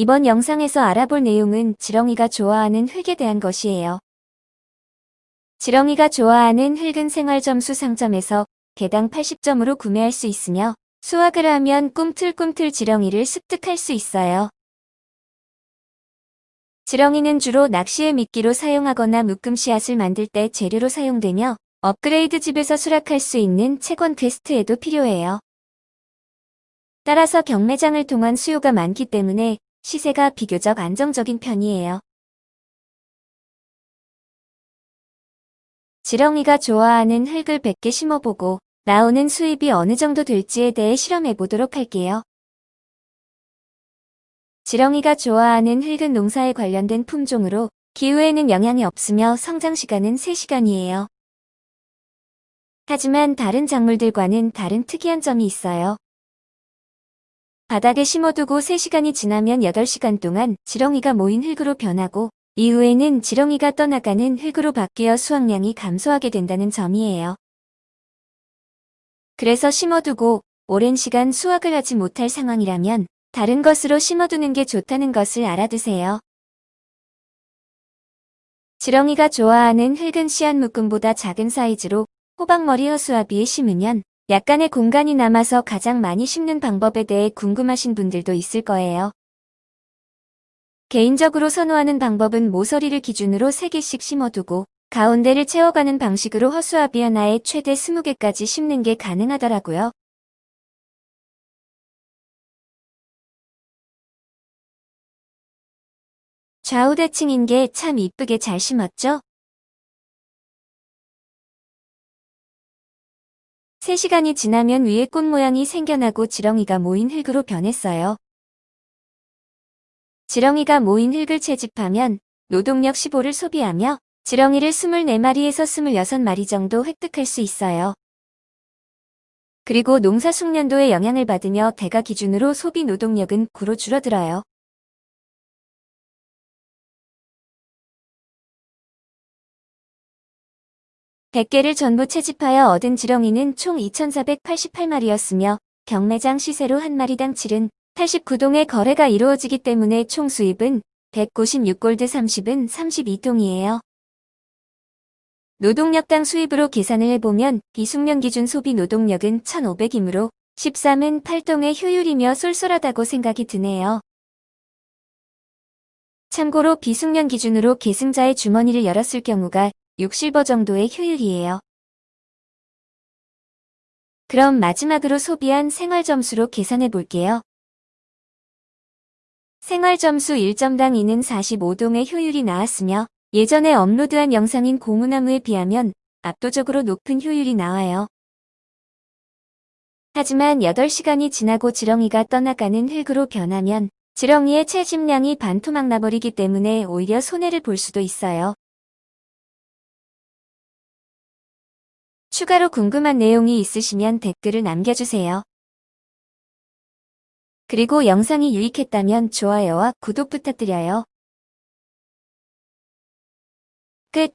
이번 영상에서 알아볼 내용은 지렁이가 좋아하는 흙에 대한 것이에요. 지렁이가 좋아하는 흙은 생활점수 상점에서 개당 80점으로 구매할 수 있으며 수확을 하면 꿈틀꿈틀 지렁이를 습득할 수 있어요. 지렁이는 주로 낚시의 미끼로 사용하거나 묶음 씨앗을 만들 때 재료로 사용되며 업그레이드 집에서 수락할 수 있는 채권 퀘스트에도 필요해요. 따라서 경매장을 통한 수요가 많기 때문에 시세가 비교적 안정적인 편이에요. 지렁이가 좋아하는 흙을 100개 심어보고 나오는 수입이 어느 정도 될지에 대해 실험해 보도록 할게요. 지렁이가 좋아하는 흙은 농사에 관련된 품종으로 기후에는 영향이 없으며 성장 시간은 3시간이에요. 하지만 다른 작물들과는 다른 특이한 점이 있어요. 바닥에 심어두고 3시간이 지나면 8시간 동안 지렁이가 모인 흙으로 변하고 이후에는 지렁이가 떠나가는 흙으로 바뀌어 수확량이 감소하게 된다는 점이에요. 그래서 심어두고 오랜 시간 수확을 하지 못할 상황이라면 다른 것으로 심어두는 게 좋다는 것을 알아두세요. 지렁이가 좋아하는 흙은 씨앗 묶음보다 작은 사이즈로 호박머리 허수아비에 심으면 약간의 공간이 남아서 가장 많이 심는 방법에 대해 궁금하신 분들도 있을 거예요. 개인적으로 선호하는 방법은 모서리를 기준으로 3개씩 심어두고 가운데를 채워가는 방식으로 허수아비 하나에 최대 20개까지 심는 게 가능하더라고요. 좌우대칭인 게 참 이쁘게 잘 심었죠? 3시간이 지나면 위에 꽃 모양이 생겨나고 지렁이가 모인 흙으로 변했어요. 지렁이가 모인 흙을 채집하면 노동력 15를 소비하며 지렁이를 24마리에서 26마리 정도 획득할 수 있어요. 그리고 농사 숙련도에 영향을 받으며 대가 기준으로 소비 노동력은 9로 줄어들어요. 백개를 전부 채집하여 얻은 지렁이는 총 2,488마리였으며 경매장 시세로 한 마리당 7은 89동의 거래가 이루어지기 때문에 총 수입은 196골드 30은 32통이에요. 노동력당 수입으로 계산을 해보면 비숙련 기준 소비 노동력은 1,500이므로 13은 8동의 효율이며 쏠쏠하다고 생각이 드네요. 참고로 비숙련 기준으로 계승자의 주머니를 열었을 경우가 6실버 정도의 효율이에요. 그럼 마지막으로 소비한 생활 점수로 계산해 볼게요. 생활 점수 1점당 2는 45동의 효율이 나왔으며 예전에 업로드한 영상인 고무나무에 비하면 압도적으로 높은 효율이 나와요. 하지만 8시간이 지나고 지렁이가 떠나가는 흙으로 변하면 지렁이의 채집량이 반토막 나버리기 때문에 오히려 손해를 볼 수도 있어요. 추가로 궁금한 내용이 있으시면 댓글을 남겨주세요. 그리고 영상이 유익했다면 좋아요와 구독 부탁드려요. 끝